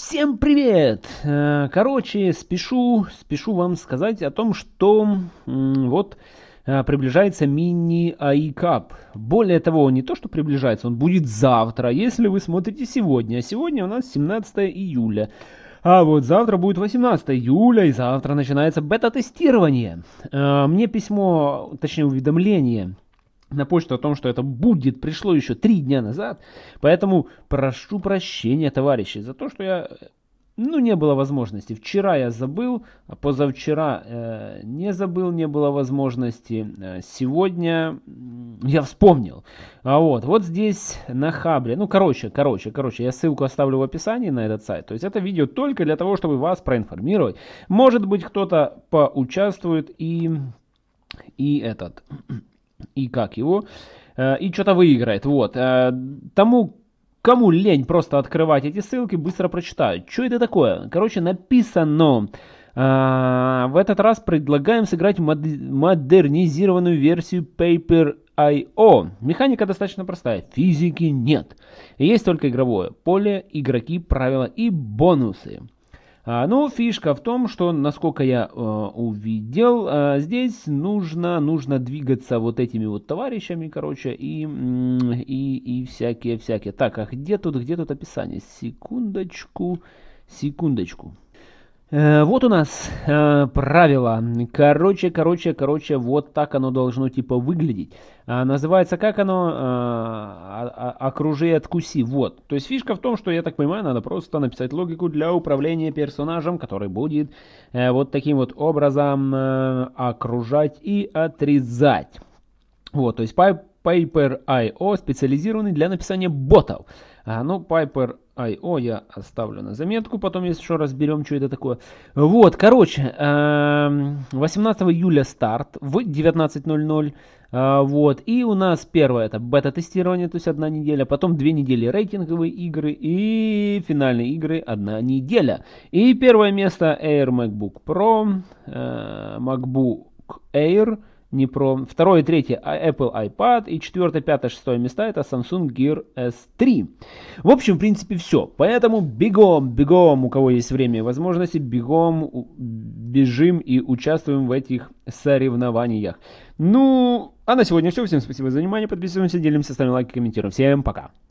Всем привет! Э, короче, спешу, спешу вам сказать о том, что вот э, приближается мини Cup. Более того, не то, что приближается, он будет завтра, если вы смотрите сегодня. А сегодня у нас 17 июля. А вот завтра будет 18 июля, и завтра начинается бета-тестирование. Э, мне письмо, точнее уведомление на почту о том, что это будет, пришло еще три дня назад. Поэтому прошу прощения, товарищи, за то, что я, ну, не было возможности. Вчера я забыл, а позавчера э, не забыл, не было возможности. Э, сегодня я вспомнил. А вот, вот здесь на Хабре, ну, короче, короче, короче, я ссылку оставлю в описании на этот сайт. То есть это видео только для того, чтобы вас проинформировать. Может быть, кто-то поучаствует и, и этот и как его, э, и что-то выиграет. Вот. Э, тому, кому лень просто открывать эти ссылки, быстро прочитают. Что это такое? Короче, написано... Uh, в этот раз предлагаем сыграть мод модернизированную версию Paper.io. Механика достаточно простая, физики нет. Есть только игровое поле, игроки, правила и бонусы. А, ну, фишка в том, что, насколько я э, увидел, э, здесь нужно, нужно двигаться вот этими вот товарищами, короче, и, и, и всякие-всякие. Так, а где тут, где тут описание? Секундочку, секундочку. Э, вот у нас э, правило. Короче, короче, короче, вот так оно должно типа выглядеть. А, называется как оно? Окружи и откуси. Вот. То есть фишка в том, что, я так понимаю, надо просто написать логику для управления персонажем, который будет э, вот таким вот образом э, окружать и отрезать. Вот, то есть Piper.io специализированный для написания ботов. А, ну, Piper.io я оставлю на заметку, потом что разберем, что это такое. Вот, короче, 18 эм, июля старт в 19.00. А, вот, и у нас первое это бета-тестирование, то есть одна неделя, потом две недели рейтинговые игры и финальные игры одна неделя. И первое место Air MacBook Pro, э, MacBook Air, не про. Второе и третье а, Apple iPad. И четвертое, пятое, шестое места это Samsung Gear S3. В общем, в принципе, все. Поэтому бегом, бегом, у кого есть время и возможности, бегом, бежим и участвуем в этих соревнованиях. Ну, а на сегодня все. Всем спасибо за внимание. Подписываемся, делимся, ставим лайки, комментируем. Всем пока.